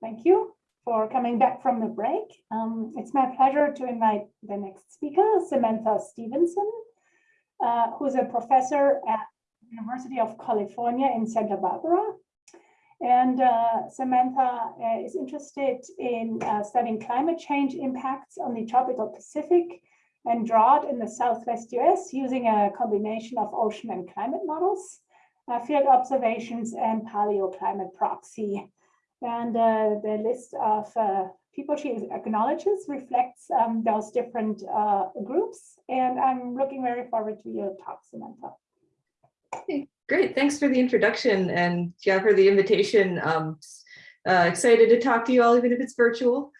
Thank you for coming back from the break. Um, it's my pleasure to invite the next speaker, Samantha Stevenson, uh, who's a professor at University of California in Santa Barbara. And uh, Samantha uh, is interested in uh, studying climate change impacts on the tropical Pacific and drought in the Southwest US using a combination of ocean and climate models, uh, field observations and paleoclimate proxy. And uh, the list of uh, people she acknowledges reflects um, those different groups. And I'm looking very forward to your talk, Samantha. Okay, great. Thanks for the introduction and yeah, for the invitation. Um, uh, excited to talk to you all, even if it's virtual.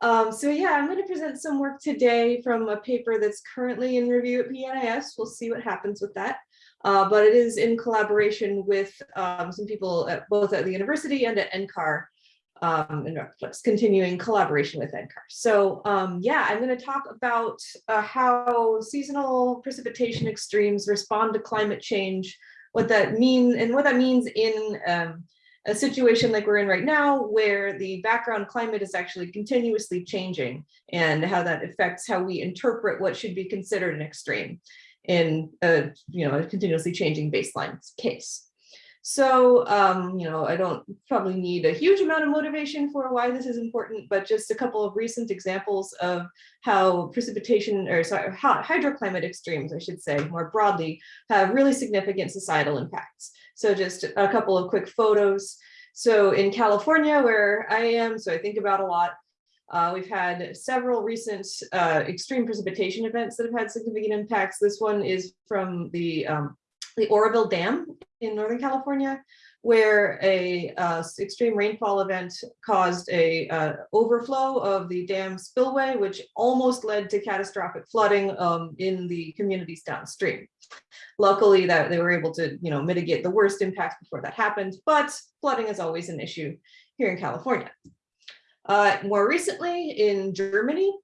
Um, so yeah, I'm going to present some work today from a paper that's currently in review at PNAS. We'll see what happens with that. Uh, but it is in collaboration with um, some people at, both at the university and at NCAR um, and continuing collaboration with NCAR. So um, yeah, I'm going to talk about uh, how seasonal precipitation extremes respond to climate change, what that means and what that means in um, a situation like we're in right now, where the background climate is actually continuously changing and how that affects how we interpret what should be considered an extreme in a, you know, a continuously changing baseline case. So, um, you know, I don't probably need a huge amount of motivation for why this is important, but just a couple of recent examples of how precipitation or sorry, how hydroclimate extremes, I should say more broadly, have really significant societal impacts. So just a couple of quick photos. So in California, where I am, so I think about a lot, uh, we've had several recent uh, extreme precipitation events that have had significant impacts. This one is from the, um, the Oroville Dam in Northern California, where a uh, extreme rainfall event caused a uh, overflow of the dam spillway, which almost led to catastrophic flooding um, in the communities downstream. Luckily that they were able to, you know, mitigate the worst impacts before that happened, but flooding is always an issue here in California. Uh, more recently in Germany,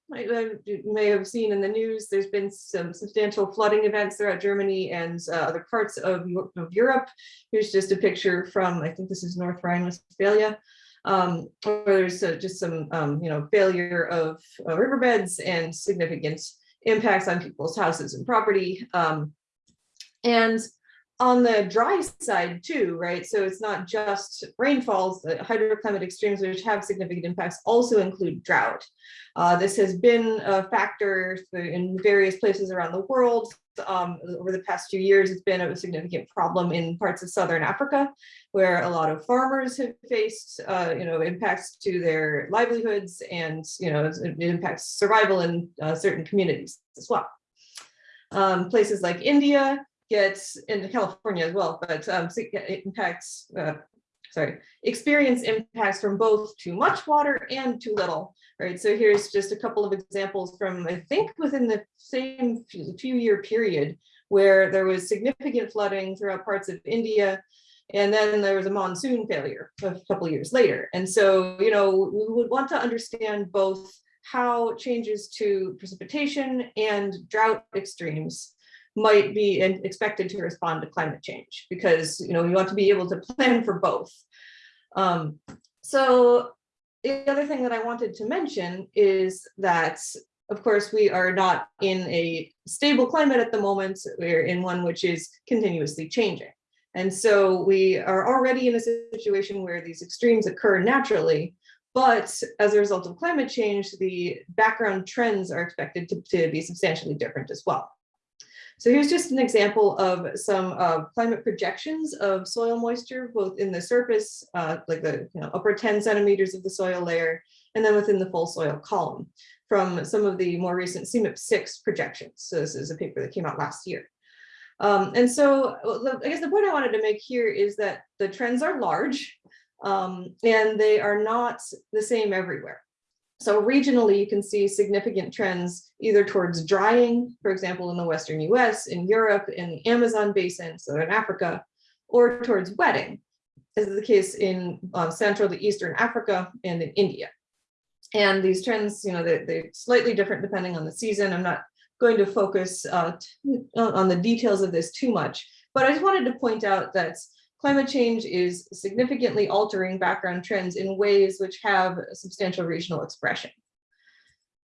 you may have seen in the news, there's been some substantial flooding events throughout Germany and uh, other parts of, of, Europe. Here's just a picture from, I think this is North Rhine-Westphalia, um, where there's uh, just some, um, you know, failure of uh, riverbeds and significant impacts on people's houses and property. Um, and on the dry side too, right? So it's not just rainfalls, the hydroclimate extremes which have significant impacts also include drought. Uh, this has been a factor in various places around the world. Um, over the past few years, it's been a significant problem in parts of Southern Africa, where a lot of farmers have faced, uh, you know, impacts to their livelihoods and, you know, it impacts survival in uh, certain communities as well. Um, places like India, gets into California as well, but um, impacts, uh, sorry, experience impacts from both too much water and too little, right? So here's just a couple of examples from, I think within the same few year period where there was significant flooding throughout parts of India, and then there was a monsoon failure a couple years later. And so, you know, we would want to understand both how changes to precipitation and drought extremes might be expected to respond to climate change because you know you want to be able to plan for both. Um, so the other thing that I wanted to mention is that of course we are not in a stable climate at the moment. We're in one which is continuously changing. And so we are already in a situation where these extremes occur naturally but as a result of climate change the background trends are expected to, to be substantially different as well so here's just an example of some uh, climate projections of soil moisture, both in the surface, uh, like the you know, upper 10 centimeters of the soil layer, and then within the full soil column from some of the more recent CMIP 6 projections. So this is a paper that came out last year. Um, and so I guess the point I wanted to make here is that the trends are large um, and they are not the same everywhere. So regionally, you can see significant trends either towards drying, for example, in the Western US, in Europe, in the Amazon basin, Southern Africa, or towards wetting, as is the case in uh, Central to Eastern Africa and in India. And these trends, you know, they're, they're slightly different depending on the season. I'm not going to focus uh, on the details of this too much, but I just wanted to point out that climate change is significantly altering background trends in ways which have substantial regional expression.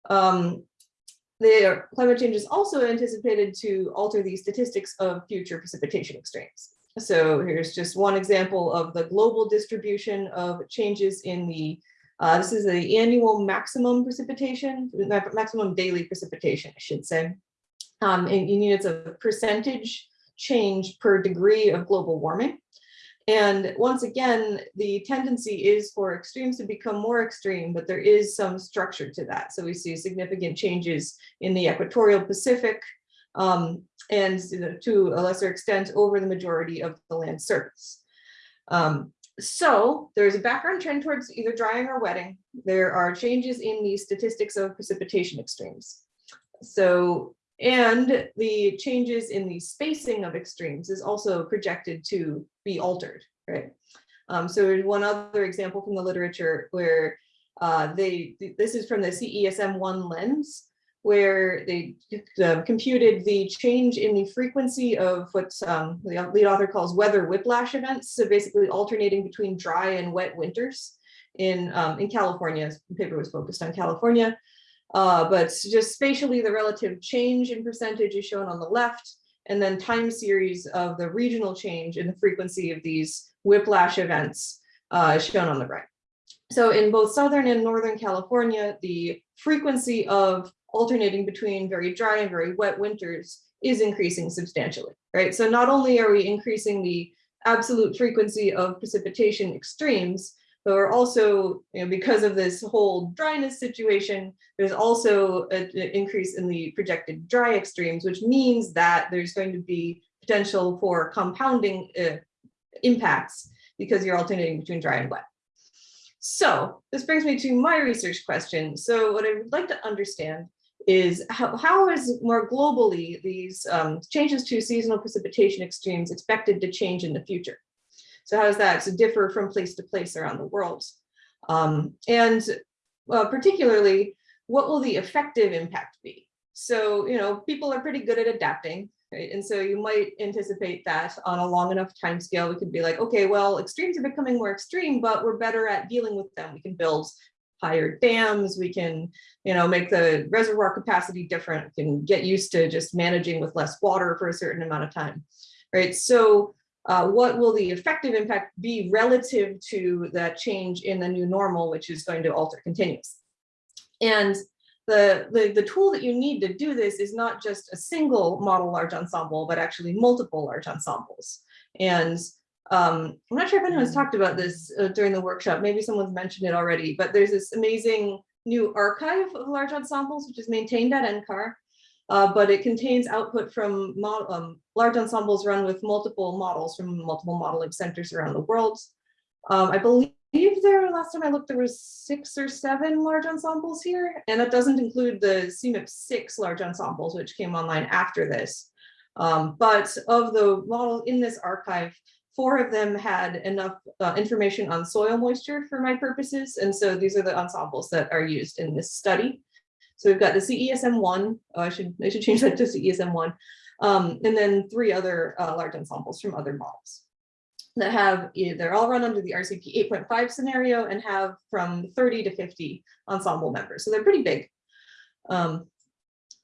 Um, the climate change is also anticipated to alter the statistics of future precipitation extremes. So here's just one example of the global distribution of changes in the, uh, this is the annual maximum precipitation, maximum daily precipitation, I should say. Um, in, in units of percentage change per degree of global warming. And once again, the tendency is for extremes to become more extreme, but there is some structure to that. So we see significant changes in the equatorial Pacific um, and to a lesser extent over the majority of the land surface. Um, so there's a background trend towards either drying or wetting. There are changes in the statistics of precipitation extremes. So and the changes in the spacing of extremes is also projected to be altered, right? Um, so there's one other example from the literature where uh, they, this is from the CESM one lens, where they uh, computed the change in the frequency of what um, the lead author calls weather whiplash events. So basically alternating between dry and wet winters in, um, in California, the paper was focused on California. Uh, but just spatially, the relative change in percentage is shown on the left, and then time series of the regional change in the frequency of these whiplash events uh, is shown on the right. So in both Southern and Northern California, the frequency of alternating between very dry and very wet winters is increasing substantially, right? So not only are we increasing the absolute frequency of precipitation extremes, but we're also, you know, because of this whole dryness situation, there's also an increase in the projected dry extremes, which means that there's going to be potential for compounding uh, impacts because you're alternating between dry and wet. So this brings me to my research question. So what I would like to understand is how, how is more globally these um, changes to seasonal precipitation extremes expected to change in the future? So how does that differ from place to place around the world? Um, and uh, particularly, what will the effective impact be? So, you know, people are pretty good at adapting, right? And so you might anticipate that on a long enough time scale, we could be like, okay, well, extremes are becoming more extreme, but we're better at dealing with them. We can build higher dams, we can, you know, make the reservoir capacity different, we can get used to just managing with less water for a certain amount of time, right? So uh, what will the effective impact be relative to that change in the new normal, which is going to alter continuous. And the, the, the tool that you need to do this is not just a single model large ensemble, but actually multiple large ensembles. And um, I'm not sure if anyone's talked about this uh, during the workshop, maybe someone's mentioned it already, but there's this amazing new archive of large ensembles, which is maintained at NCAR uh, but it contains output from um, large ensembles run with multiple models from multiple modeling centers around the world. Um, I believe there, last time I looked, there was six or seven large ensembles here, and that doesn't include the CMIP six large ensembles, which came online after this. Um, but of the model in this archive, four of them had enough uh, information on soil moisture for my purposes. And so these are the ensembles that are used in this study. So we've got the CESM1, oh, I should, I should change that to CESM1, um, and then three other uh, large ensembles from other models that have, they're all run under the RCP 8.5 scenario and have from 30 to 50 ensemble members. So they're pretty big. Um,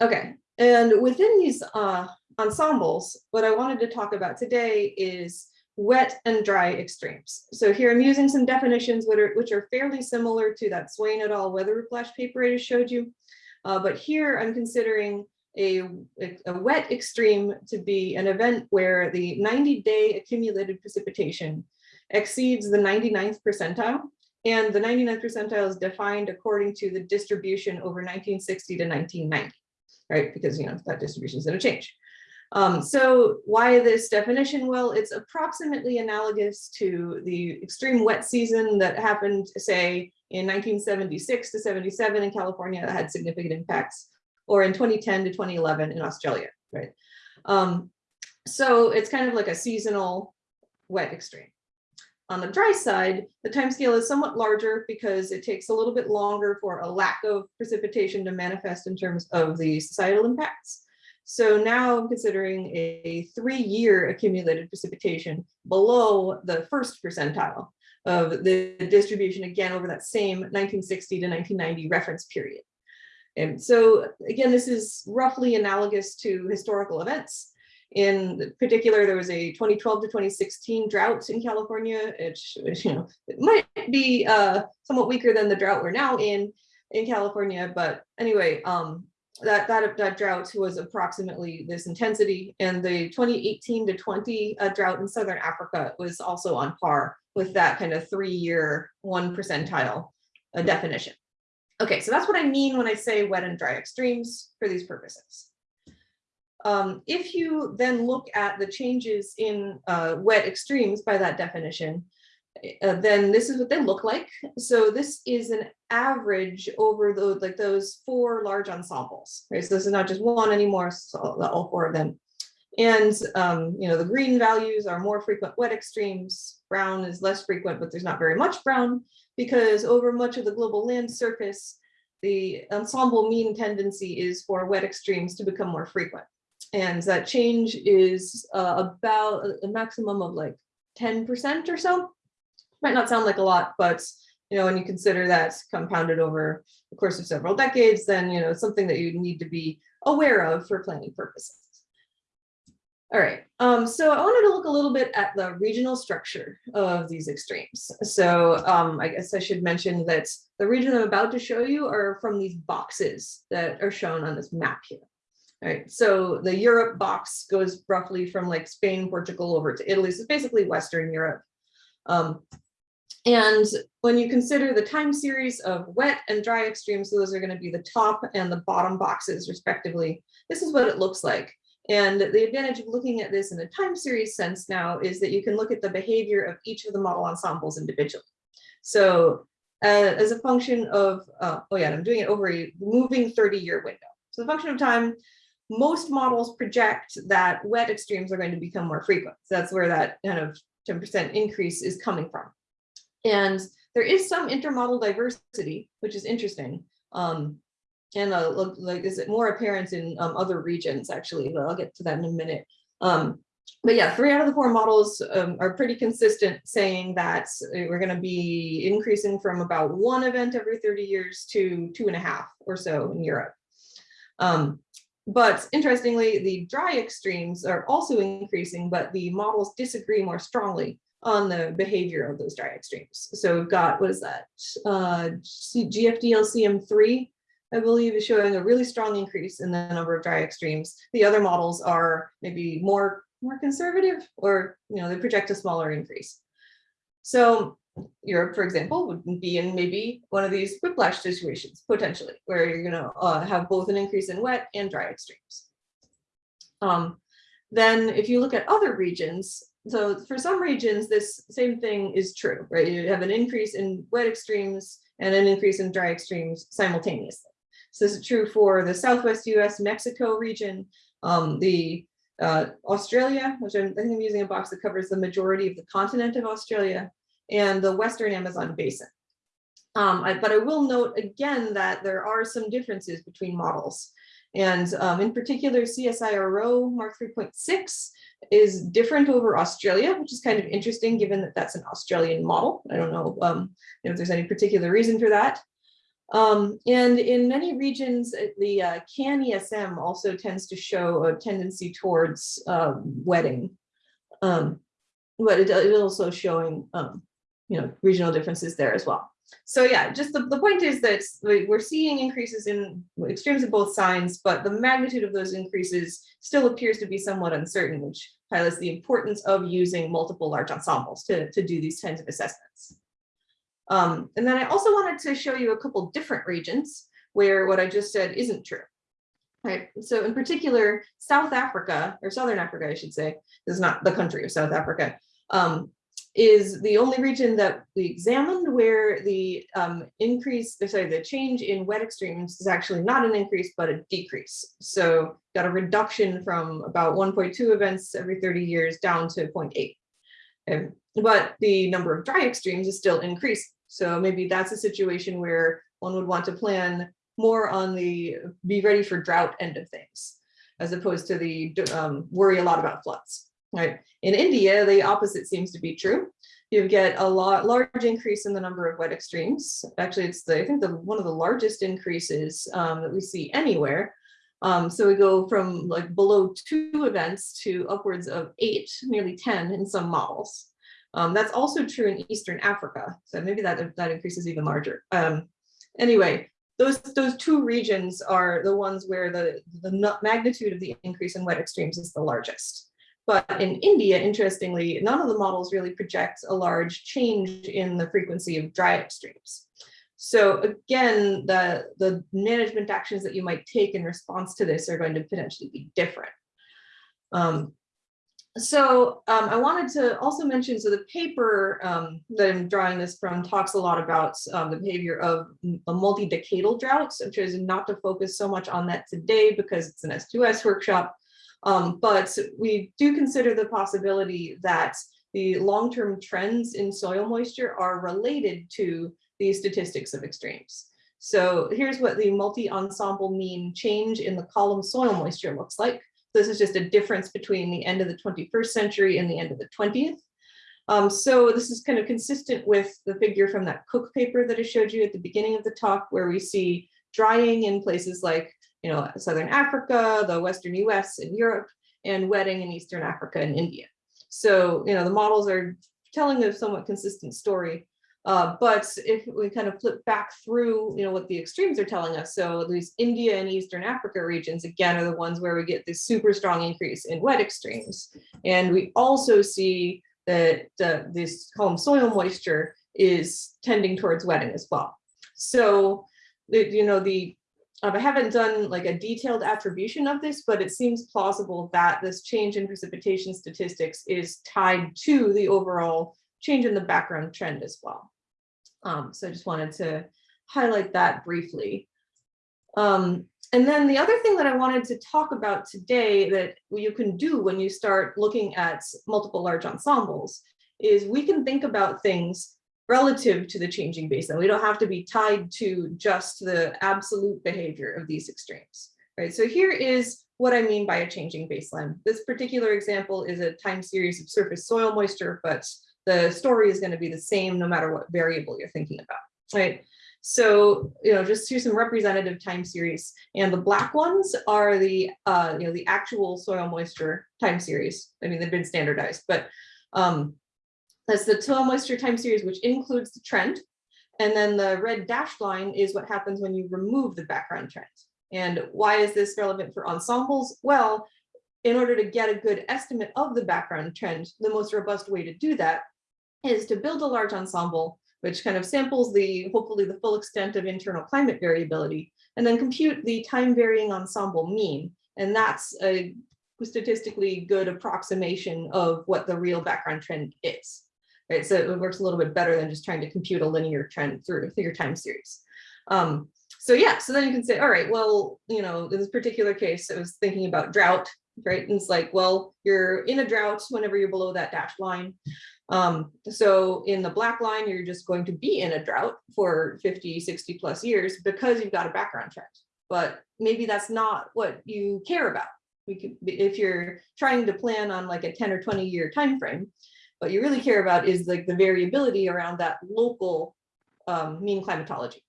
okay, and within these uh, ensembles, what I wanted to talk about today is wet and dry extremes. So here I'm using some definitions which are, which are fairly similar to that Swain et al. weather whiplash paper I just showed you. Uh, but here I'm considering a, a wet extreme to be an event where the 90 day accumulated precipitation exceeds the 99th percentile. And the 99th percentile is defined according to the distribution over 1960 to 1990, right? Because, you know, that distribution is going to change. Um, so why this definition? Well, it's approximately analogous to the extreme wet season that happened, say, in 1976 to 77 in California that had significant impacts, or in 2010 to 2011 in Australia, right? Um, so it's kind of like a seasonal wet extreme. On the dry side, the timescale is somewhat larger because it takes a little bit longer for a lack of precipitation to manifest in terms of the societal impacts. So now I'm considering a three-year accumulated precipitation below the first percentile of the distribution again over that same 1960 to 1990 reference period. And so again, this is roughly analogous to historical events. In particular, there was a 2012 to 2016 drought in California. It, you know, it might be uh, somewhat weaker than the drought we're now in in California, but anyway, um, that, that, that drought was approximately this intensity and the 2018 to 20 uh, drought in Southern Africa was also on par with that kind of three-year one percentile uh, definition. Okay, so that's what I mean when I say wet and dry extremes for these purposes. Um, if you then look at the changes in uh, wet extremes by that definition, uh, then this is what they look like. So this is an average over the, like those four large ensembles, right? So this is not just one anymore, so all four of them. And um, you know, the green values are more frequent wet extremes, brown is less frequent, but there's not very much brown because over much of the global land surface, the ensemble mean tendency is for wet extremes to become more frequent. And that change is uh, about a maximum of like 10% or so might not sound like a lot, but you know, when you consider that compounded over the course of several decades, then you know, it's something that you need to be aware of for planning purposes. All right, um, so I wanted to look a little bit at the regional structure of these extremes. So um, I guess I should mention that the region I'm about to show you are from these boxes that are shown on this map here. All right, so the Europe box goes roughly from like Spain, Portugal over to Italy. So basically Western Europe. Um, and when you consider the time series of wet and dry extremes, so those are going to be the top and the bottom boxes respectively. This is what it looks like. And the advantage of looking at this in a time series sense now is that you can look at the behavior of each of the model ensembles individually. So uh, as a function of, uh, oh yeah, I'm doing it over a moving 30 year window. So the function of time, most models project that wet extremes are going to become more frequent. So that's where that kind of 10% increase is coming from. And there is some intermodel diversity, which is interesting. Um, and uh, look, like, is it more apparent in um, other regions, actually, but I'll get to that in a minute. Um, but yeah, three out of the four models um, are pretty consistent saying that we're going to be increasing from about one event every 30 years to two and a half or so in Europe. Um, but interestingly, the dry extremes are also increasing, but the models disagree more strongly on the behavior of those dry extremes. So we've got, what is that? Uh, GFDLCM3, I believe is showing a really strong increase in the number of dry extremes. The other models are maybe more, more conservative or, you know, they project a smaller increase. So Europe, for example, would be in maybe one of these whiplash situations, potentially, where you're going to uh, have both an increase in wet and dry extremes. Um, then if you look at other regions, so for some regions, this same thing is true, right? You have an increase in wet extremes and an increase in dry extremes simultaneously. So this is true for the Southwest US Mexico region, um, the uh, Australia, which I'm, I think I'm using a box that covers the majority of the continent of Australia, and the Western Amazon basin. Um, I, but I will note again that there are some differences between models. And um, in particular, CSIRO Mark 3.6 is different over Australia, which is kind of interesting given that that's an Australian model. I don't know, um, if there's any particular reason for that. Um, and in many regions, uh, the uh, CanESM also tends to show a tendency towards uh, wetting, um, but it, it also showing, um, you know, regional differences there as well. So yeah, just the, the point is that we're seeing increases in extremes of both signs, but the magnitude of those increases still appears to be somewhat uncertain, which highlights the importance of using multiple large ensembles to, to do these kinds of assessments. Um, and then I also wanted to show you a couple different regions where what I just said isn't true. Right. So in particular, South Africa, or Southern Africa, I should say, is not the country of South Africa, um, is the only region that we examined where the um, increase, sorry, the change in wet extremes is actually not an increase, but a decrease. So got a reduction from about 1.2 events every 30 years down to 0.8. And, but the number of dry extremes is still increasing. So maybe that's a situation where one would want to plan more on the be ready for drought end of things. as opposed to the um, worry a lot about floods, right? In India, the opposite seems to be true. You get a lot large increase in the number of wet extremes. Actually, it's the I think the one of the largest increases um, that we see anywhere. Um, so we go from like below two events to upwards of eight, nearly 10 in some models. Um, that's also true in Eastern Africa. So maybe that, that increase is even larger. Um, anyway, those, those two regions are the ones where the, the magnitude of the increase in wet extremes is the largest. But in India, interestingly, none of the models really projects a large change in the frequency of dry extremes. So again, the, the management actions that you might take in response to this are going to potentially be different. Um, so um, I wanted to also mention, so the paper um, that I'm drawing this from talks a lot about um, the behavior of multi-decadal droughts, which is not to focus so much on that today because it's an S2S workshop. Um, but we do consider the possibility that the long-term trends in soil moisture are related to the statistics of extremes. So here's what the multi-ensemble mean change in the column soil moisture looks like. This is just a difference between the end of the 21st century and the end of the 20th. Um, so this is kind of consistent with the figure from that Cook paper that I showed you at the beginning of the talk, where we see drying in places like, you know, Southern Africa, the Western US and Europe, and wetting in Eastern Africa and India. So, you know, the models are telling a somewhat consistent story. Uh, but if we kind of flip back through, you know, what the extremes are telling us, so these India and Eastern Africa regions, again, are the ones where we get this super strong increase in wet extremes. And we also see that uh, this home soil moisture is tending towards wetting as well. So, you know, the um, I haven't done like a detailed attribution of this, but it seems plausible that this change in precipitation statistics is tied to the overall change in the background trend as well. Um, so I just wanted to highlight that briefly. Um, and then the other thing that I wanted to talk about today that you can do when you start looking at multiple large ensembles is we can think about things relative to the changing baseline. We don't have to be tied to just the absolute behavior of these extremes, right? So here is what I mean by a changing baseline. This particular example is a time series of surface soil moisture, but the story is going to be the same no matter what variable you're thinking about, right? So, you know, just here's some representative time series and the black ones are the, uh, you know, the actual soil moisture time series. I mean, they've been standardized, but um, that's the soil moisture time series, which includes the trend. And then the red dashed line is what happens when you remove the background trend. And why is this relevant for ensembles? Well, in order to get a good estimate of the background trend, the most robust way to do that is to build a large ensemble, which kind of samples the, hopefully the full extent of internal climate variability, and then compute the time varying ensemble mean. And that's a statistically good approximation of what the real background trend is. Right, so it works a little bit better than just trying to compute a linear trend through, through your time series. Um, so yeah, so then you can say, all right, well, you know, in this particular case, I was thinking about drought, right? And it's like, well, you're in a drought whenever you're below that dashed line. Um, so in the black line, you're just going to be in a drought for 50, 60 plus years because you've got a background trend. But maybe that's not what you care about. Could, if you're trying to plan on like a 10 or 20 year time frame, what you really care about is like the variability around that local um, mean climatology.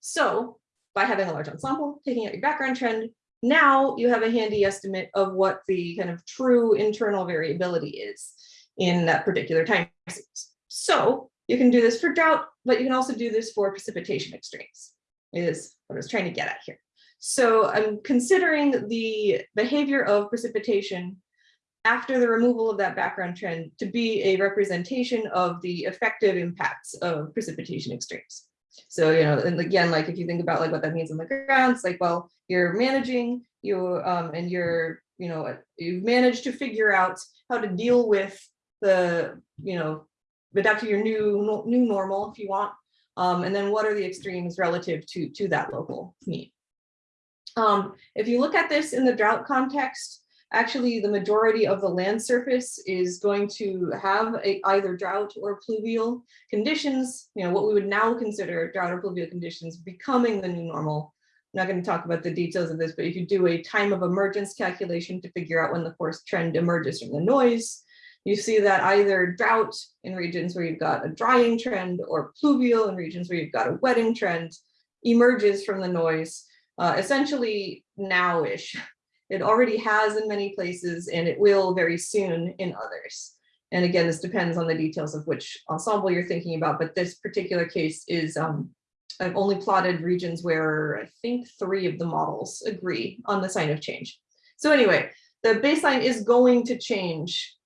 So by having a large ensemble, taking out your background trend, now you have a handy estimate of what the kind of true internal variability is in that particular time series. So you can do this for drought, but you can also do this for precipitation extremes is what I was trying to get at here. So I'm considering the behavior of precipitation after the removal of that background trend to be a representation of the effective impacts of precipitation extremes. So, you know, and again, like if you think about like what that means on the ground, it's like, well, you're managing you um, and you're, you know, you've managed to figure out how to deal with the, you know, adapt to your new new normal if you want. Um, and then what are the extremes relative to, to that local mean? Um, if you look at this in the drought context, actually the majority of the land surface is going to have a, either drought or pluvial conditions, you know, what we would now consider drought or pluvial conditions becoming the new normal. I'm not going to talk about the details of this, but if you do a time of emergence calculation to figure out when the forced trend emerges from the noise, you see that either drought in regions where you've got a drying trend or pluvial in regions where you've got a wetting trend emerges from the noise, uh, essentially now-ish. It already has in many places and it will very soon in others. And again, this depends on the details of which ensemble you're thinking about, but this particular case is um, I've only plotted regions where I think three of the models agree on the sign of change. So anyway, the baseline is going to change.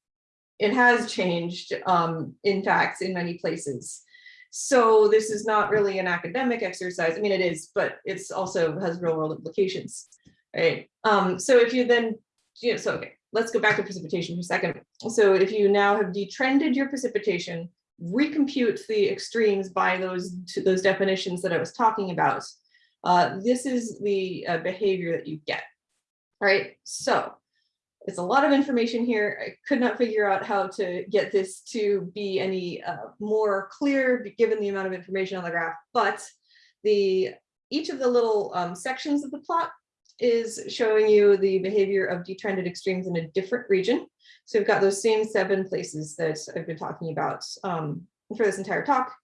It has changed, um, in fact, in many places. So this is not really an academic exercise. I mean, it is, but it's also has real world implications, right? Um, so if you then, you know, so okay, let's go back to precipitation for a second. So if you now have detrended your precipitation, recompute the extremes by those to those definitions that I was talking about, uh, this is the uh, behavior that you get. All right, so it's a lot of information here. I could not figure out how to get this to be any uh, more clear given the amount of information on the graph, but the each of the little um, sections of the plot is showing you the behavior of detrended extremes in a different region. So we've got those same seven places that I've been talking about um, for this entire talk.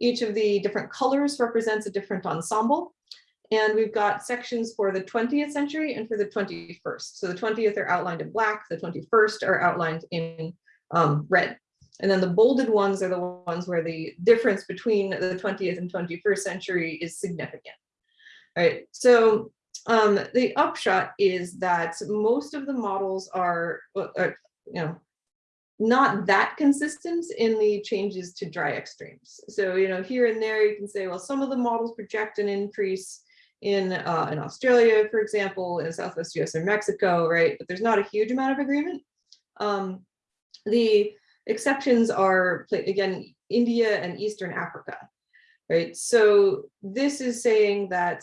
Each of the different colors represents a different ensemble. And we've got sections for the 20th century and for the 21st. So the 20th are outlined in black, the 21st are outlined in um, red. And then the bolded ones are the ones where the difference between the 20th and 21st century is significant. All right, so um, the upshot is that most of the models are, are, you know, not that consistent in the changes to dry extremes. So, you know, here and there you can say, well, some of the models project an increase in uh, in Australia, for example, in Southwest US and Mexico, right? But there's not a huge amount of agreement. Um, the exceptions are, again, India and Eastern Africa, right? So this is saying that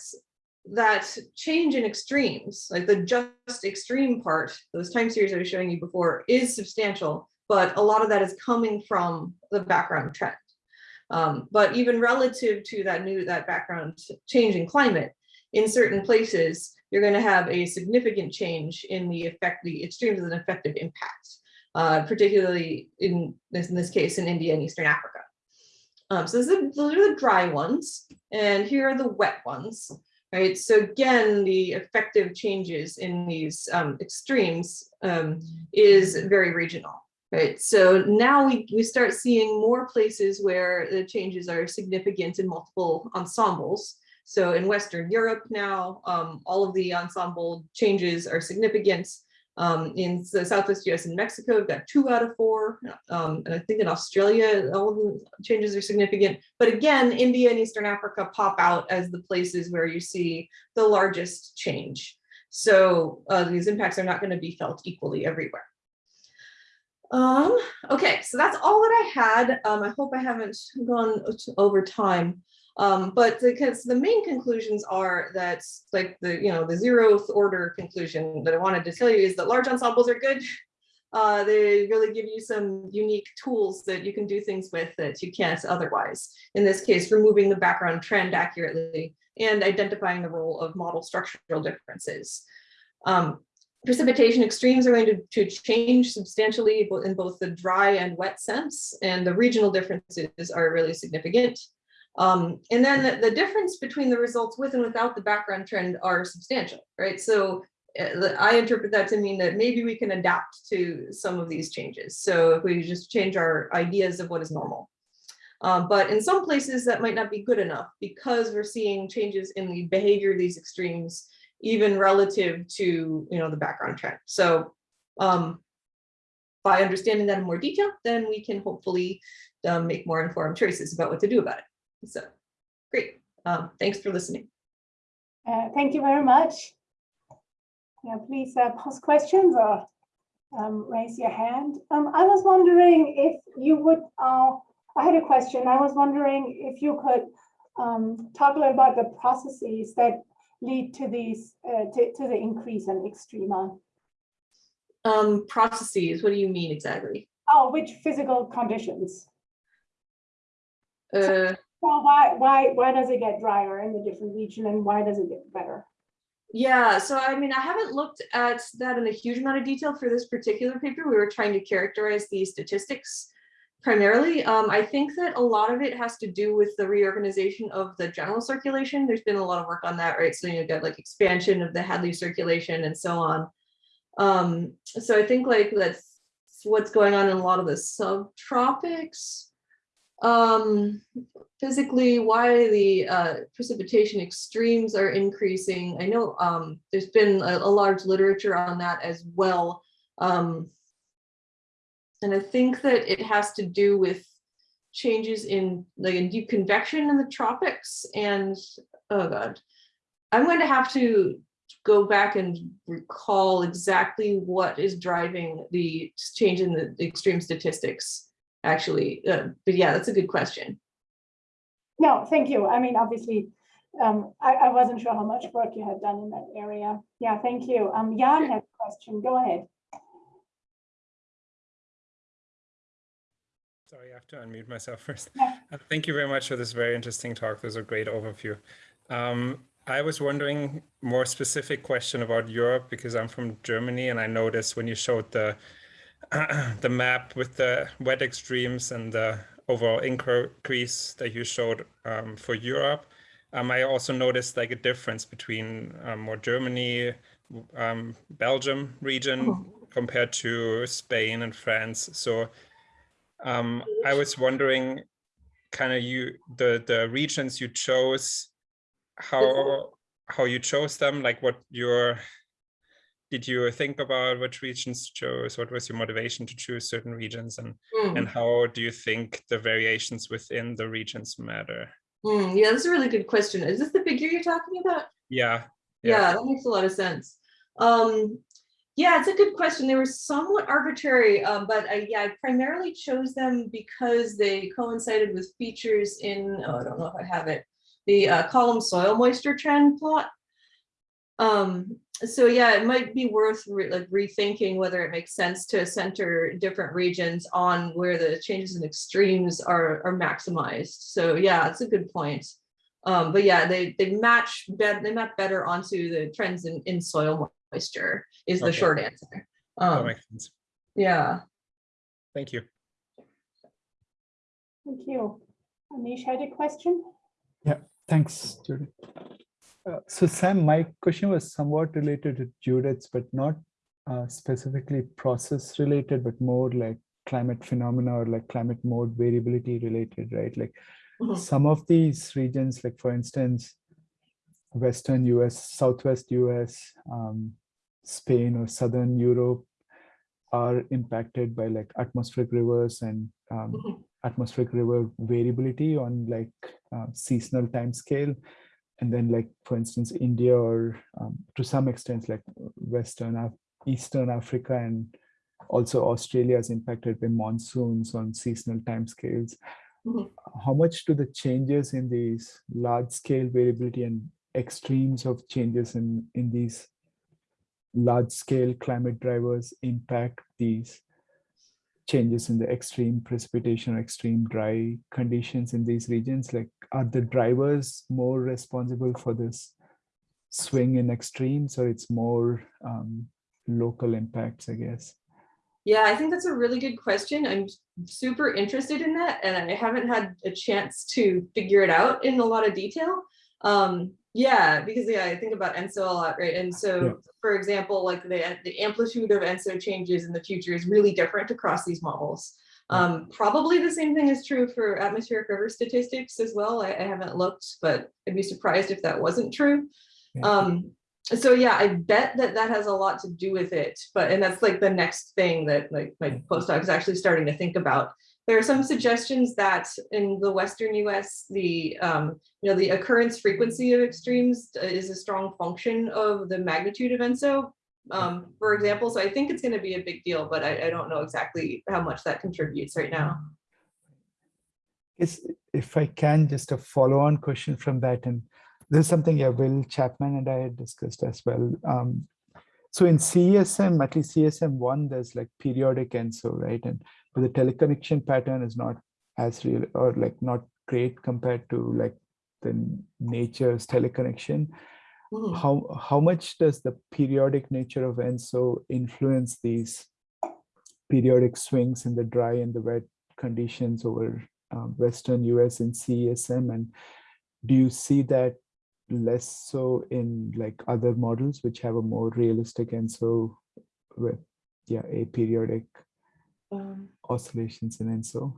that change in extremes, like the just extreme part, those time series I was showing you before is substantial, but a lot of that is coming from the background trend. Um, but even relative to that new, that background change in climate, in certain places, you're going to have a significant change in the effect, the extremes of an effective impact, uh, particularly in this, in this case in India and Eastern Africa. Um, so are, those are the dry ones, and here are the wet ones right? So again, the effective changes in these um, extremes um, is very regional, right? So now we, we start seeing more places where the changes are significant in multiple ensembles. So in Western Europe now, um, all of the ensemble changes are significant. Um, in the Southwest US and Mexico, we've got two out of four. Um, and I think in Australia, all of the changes are significant. But again, India and Eastern Africa pop out as the places where you see the largest change. So uh, these impacts are not going to be felt equally everywhere. Um, okay, so that's all that I had. Um, I hope I haven't gone over time. Um, but because the main conclusions are that like the, you know, the zeroth order conclusion that I wanted to tell you is that large ensembles are good. Uh, they really give you some unique tools that you can do things with that you can't otherwise. In this case, removing the background trend accurately and identifying the role of model structural differences. Um, precipitation extremes are going to, to change substantially in both the dry and wet sense, and the regional differences are really significant. Um, and then the, the, difference between the results with and without the background trend are substantial, right? So uh, I interpret that to mean that maybe we can adapt to some of these changes. So if we just change our ideas of what is normal. Um, but in some places that might not be good enough because we're seeing changes in the behavior of these extremes, even relative to you know the background trend. So um, by understanding that in more detail, then we can hopefully um, make more informed choices about what to do about it. So great. Um, thanks for listening. Uh, thank you very much. Yeah, please uh, post questions or um, raise your hand. Um, I was wondering if you would, uh, I had a question. I was wondering if you could um, talk a little about the processes that lead to these, uh, to, to the increase in extrema. Um, processes, what do you mean exactly? Oh, which physical conditions? Uh, Well, why, why, why does it get drier in the different region and why does it get better? Yeah, so I mean, I haven't looked at that in a huge amount of detail for this particular paper. We were trying to characterize the statistics primarily. Um, I think that a lot of it has to do with the reorganization of the general circulation. There's been a lot of work on that, right? So you get like expansion of the Hadley circulation and so on. Um, so I think like that's what's going on in a lot of the subtropics. Um, physically, why the uh, precipitation extremes are increasing. I know um, there's been a, a large literature on that as well. Um, and I think that it has to do with changes in like deep convection in the tropics and oh god i'm going to have to go back and recall exactly what is driving the change in the extreme statistics actually uh, but yeah that's a good question No, thank you. I mean, obviously, um, I, I wasn't sure how much work you had done in that area. Yeah, thank you. Um, Jan had a question. Go ahead. Sorry, I have to unmute myself first. Yeah. Uh, Thank you very much for this very interesting talk. This is a great overview. Um, I was wondering more specific question about Europe because I'm from Germany and I noticed when you showed the the map with the wet extremes and the overall increase that you showed um, for Europe, um, I also noticed like a difference between um, more Germany, um, Belgium region compared to Spain and France. So um, I was wondering, kind of you the the regions you chose, how how you chose them, like what your did you think about which regions to chose? What was your motivation to choose certain regions, and Hmm, and how do you think the variations within the regions matter? hmm, yeah that's a really good question is this the figure you're talking about Yeah, Yeah, that makes a lot of sense. Um, yeah, it's a good question. They were somewhat arbitrary, um, but I, yeah, I primarily chose them because they coincided with features in, oh, I don't know if I have it, the uh, column soil moisture trend plot. Um, so yeah, it might be worth re- like rethinking whether it makes sense to center different regions on where the changes in extremes are, are maximized. So yeah, it's a good point. Um, but yeah, they they match better. They map better onto the trends in in soil moisture. Is the Okay. short answer. that Um, makes sense. yeah. Thank you. Thank you. Anish had a question? Yeah, thanks, Judith. Uh, So Sam, my question was somewhat related to Judith's, but not uh, specifically process related, but more like climate phenomena or like climate mode variability related, right? Like Mhm. some of these regions, like for instance, Western US, Southwest US, um, Spain or Southern Europe are impacted by like atmospheric rivers and um, Mhm. atmospheric river variability on like uh, seasonal time scale. And then like, for instance, India or um, to some extent like Western, Af- Eastern Africa and also Australia is impacted by monsoons on seasonal timescales. Mhm. How much do the changes in these large scale variability and extremes of changes in, in these large scale climate drivers impact these changes in the extreme precipitation or extreme dry conditions in these regions? Like, are the drivers more responsible for this swing in extremes or it's more um, local impacts, I guess? Yeah, I think that's a really good question. I'm super interested in that, and I haven't had a chance to figure it out in a lot of detail. Um, yeah, because yeah, I think about ENSO a lot, right? And so, Yeah. for example, like the the amplitude of ENSO changes in the future is really different across these models. Um, probably the same thing is true for atmospheric river statistics as well. I, I haven't looked, but I'd be surprised if that wasn't true. Yeah. Um, so yeah, I bet that that has a lot to do with it, but, and that's like the next thing that like my postdoc is actually starting to think about. There are some suggestions that in the Western US, the, um, you know, the occurrence frequency of extremes is a strong function of the magnitude of ENSO. Um, for example, so I think it's gonna be a big deal, but I, I don't know exactly how much that contributes right now. Is if I can, just a follow-on question from that, and this is something yeah, Will Chapman and I had discussed as well. Um, so in CSM, at least CSM one, there's like periodic ENSO, right? And the teleconnection pattern is not as real or like not great compared to like the nature's teleconnection. Mhm. How how much does the periodic nature of ENSO influence these periodic swings in the dry and the wet conditions over um, Western US and CESM? And do you see that less so in like other models which have a more realistic ENSO with yeah, aperiodic Um, oscillations in ENSO?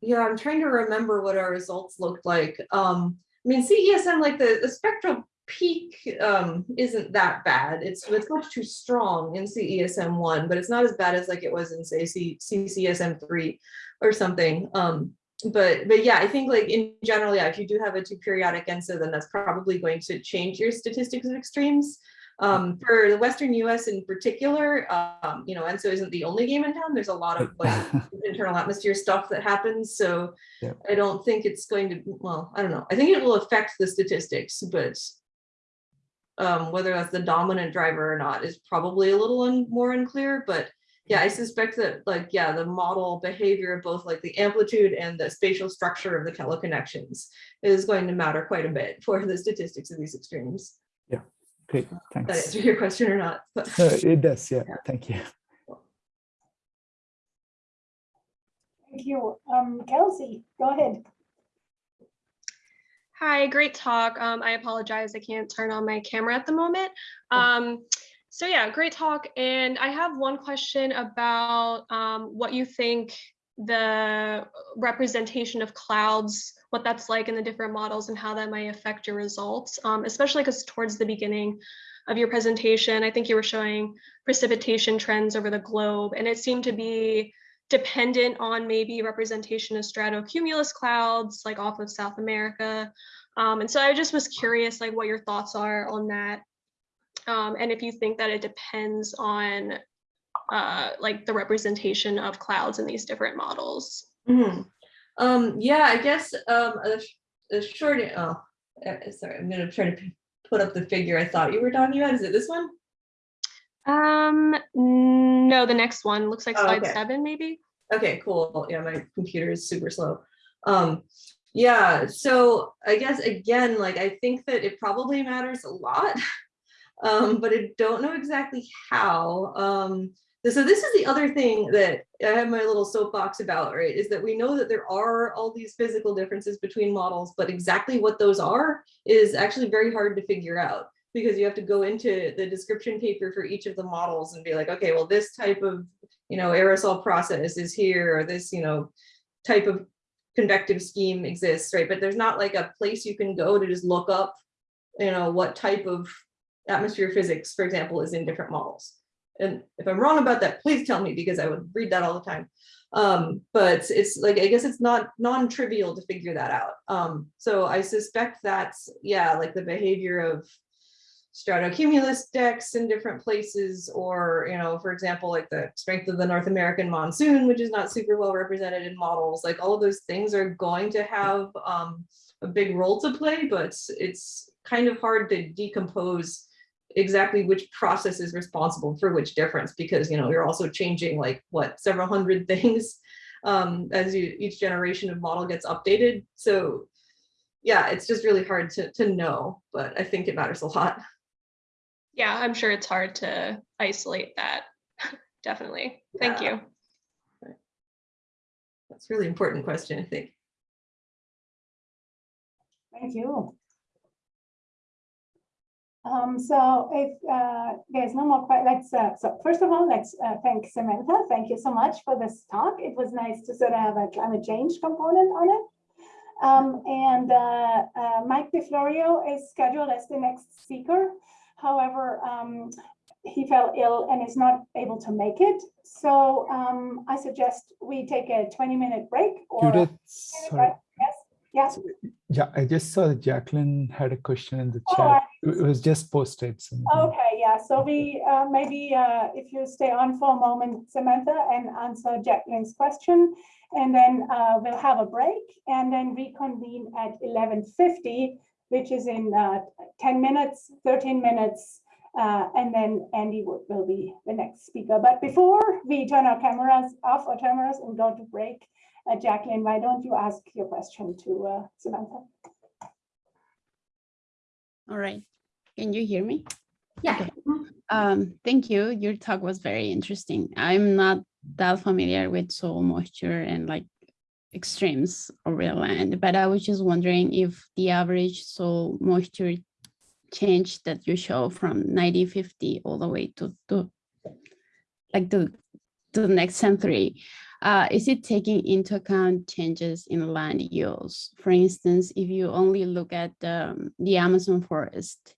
Yeah, I'm trying to remember what our results looked like. Um, I mean, CESM, like the, the spectral peak um, isn't that bad. It's, it's much too strong in CESM one, but it's not as bad as like it was in say C, CCSM three or something. Um, but, but yeah, I think like in general, yeah, if you do have a too periodic ENSO, then that's probably going to change your statistics of extremes. Um, for the Western US in particular, um, you know, ENSO isn't the only game in town. There's a lot of like internal atmosphere stuff that happens. So Yep. I don't think it's going to, well, I don't know. I think it will affect the statistics, but um, whether that's the dominant driver or not is probably a little un- more unclear, but yeah, I suspect that like, yeah, the model behavior of both like the amplitude and the spatial structure of the teleconnections is going to matter quite a bit for the statistics of these extremes. Great, Did thanks. That answer your question or not? No, it does, yeah, thank you. Thank you. Um, Kelsey, go ahead. Hi, great talk. Um, I apologize, I can't turn on my camera at the moment. Um, so yeah, great talk. And I have one question about um, what you think the representation of clouds, what that's like in the different models and how that might affect your results, um, especially because towards the beginning of your presentation, I think you were showing precipitation trends over the globe, and it seemed to be dependent on maybe representation of stratocumulus clouds, like off of South America. Um, and so I just was curious, like what your thoughts are on that. Um, and if you think that it depends on uh, like the representation of clouds in these different models. Mhm. Um, yeah, I guess, um, a, a short, oh, uh, sorry, I'm gonna try to put up the figure I thought you were talking about. Is it this one? Um, no, the next one looks like Oh, slide okay. seven, maybe. Okay, cool. Yeah, my computer is super slow. Um, yeah, so I guess again, like I think that it probably matters a lot. Um, but I don't know exactly how. Um, so this is the other thing that I have my little soapbox about, right? Is that we know that there are all these physical differences between models, but exactly what those are is actually very hard to figure out because you have to go into the description paper for each of the models and be like, okay, well, this type of you know, aerosol process is here, or this, you know, type of convective scheme exists, right? But there's not like a place you can go to just look up, you know, what type of atmosphere physics, for example, is in different models. And if I'm wrong about that, please tell me because I would read that all the time. Um, but it's like, I guess it's not non-trivial to figure that out. Um, so I suspect that's, yeah, like the behavior of stratocumulus decks in different places, or, you know, for example, like the strength of the North American monsoon, which is not super well represented in models, like all of those things are going to have um, a big role to play, but it's kind of hard to decompose exactly which process is responsible for which difference, because, you know, you're also changing like, what, several hundred things um, as you, each generation of model gets updated. So yeah, it's just really hard to, to know, but I think it matters a lot. Yeah, I'm sure it's hard to isolate that. Definitely. Thank Yeah. you. That's a really important question, I think. Thank you. Um, so if uh, there's no more, let's, uh, so first of all, let's uh, thank Samantha. Thank you so much for this talk. It was nice to sort of have a climate change component on it. Um, and uh, uh, Mike DeFlorio is scheduled as the next speaker. However, um, he fell ill and is not able to make it. So um, I suggest we take a 20 minute break or. Judith, sorry. Yes, yes. Yeah, I just saw that Jacqueline had a question in the Oh, chat. I- It was just posted. Okay, yeah, so we, uh, maybe, uh, if you stay on for a moment, Samantha, and answer Jacqueline's question. And then, uh, we'll have a break and then reconvene at eleven fifty, which is in, uh, ten minutes, thirteen minutes. Uh, and then Andy will, will be the next speaker. But before we turn our cameras off our cameras and go to break, Uh, Jacqueline, why don't you ask your question to uh, Samantha? All right. Can you hear me? Yeah. Um, thank you. Your talk was very interesting. I'm not that familiar with soil moisture and like extremes of real land, but I was just wondering if the average soil moisture change that you show from 1950 all the way to, to like to, to the next century, uh, is it taking into account changes in land use? For instance, if you only look at um, the Amazon forest,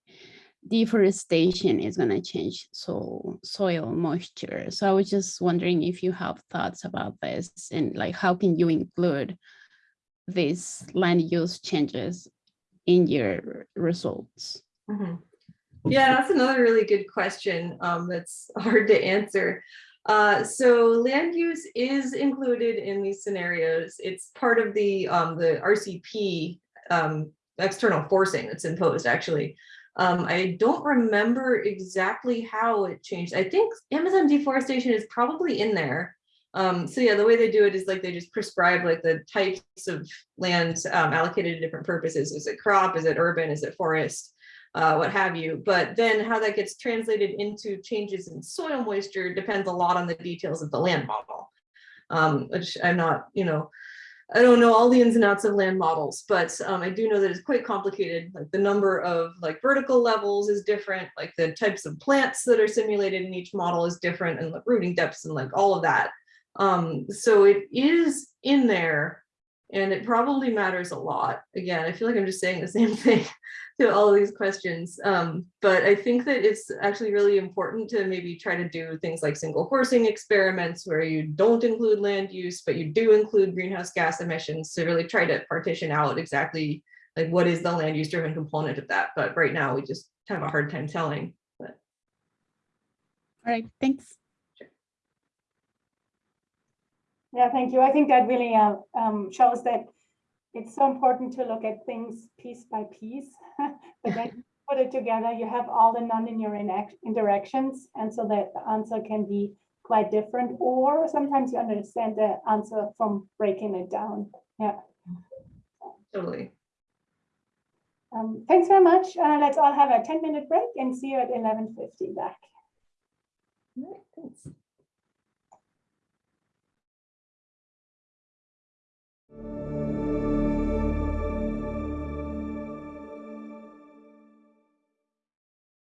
deforestation is going to change so soil moisture. So I was just wondering if you have thoughts about this and like how can you include these land use changes in your results? Mhm. Yeah, that's another really good question um, that's hard to answer. Uh, so land use is included in these scenarios. It's part of the um, the RCP um, external forcing that's imposed actually. Um, I don't remember exactly how it changed. I think Amazon deforestation is probably in there. Um, so yeah, the way they do it is like they just prescribe like the types of land um, allocated to different purposes. Is it crop? Is it urban? Is it forest? Uh, what have you. But then how that gets translated into changes in soil moisture depends a lot on the details of the land model. Um, which I'm not, you know, I don't know all the ins and outs of land models, but um, I do know that it's quite complicated. Like the number of like vertical levels is different, like the types of plants that are simulated in each model is different and the rooting depths and like all of that. Um, so it is in there and it probably matters a lot. Again, I feel like I'm just saying the same thing to all of these questions. Um, but I think that it's actually really important to maybe try to do things like single forcing experiments where you don't include land use, but you do include greenhouse gas emissions to really try to partition out exactly like what is the land use driven component of that. But right now we just have a hard time telling. But All right, thanks. Yeah, thank you. I think that really uh, um, shows that it's so important to look at things piece by piece. But then you put it together, you have all the nonlinear interactions, and so that the answer can be quite different, or sometimes you understand the answer from breaking it down. Yeah. totally. Um, Thanks very much. Uh, Let's all have a 10-minute break and see you at 11:50 back. All right, thanks.